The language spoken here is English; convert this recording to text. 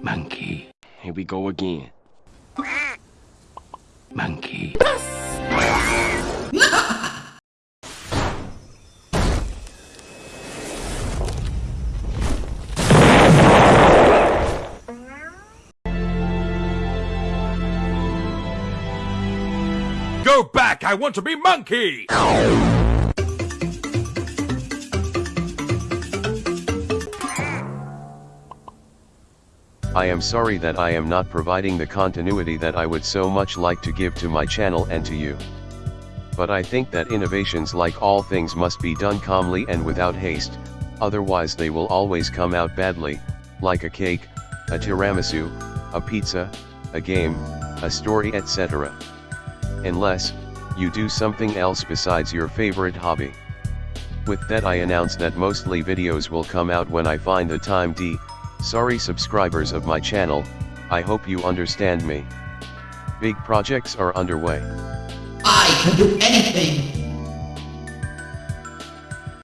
Monkey, here we go again. Monkey. Go back! I want to be monkey! I am sorry that I am not providing the continuity that I would so much like to give to my channel and to you. But I think that innovations like all things must be done calmly and without haste, otherwise they will always come out badly, like a cake, a tiramisu, a pizza, a game, a story etc. Unless, you do something else besides your favorite hobby. With that I announce that mostly videos will come out when I find the time D, sorry subscribers of my channel, I hope you understand me. Big projects are underway. I can do anything!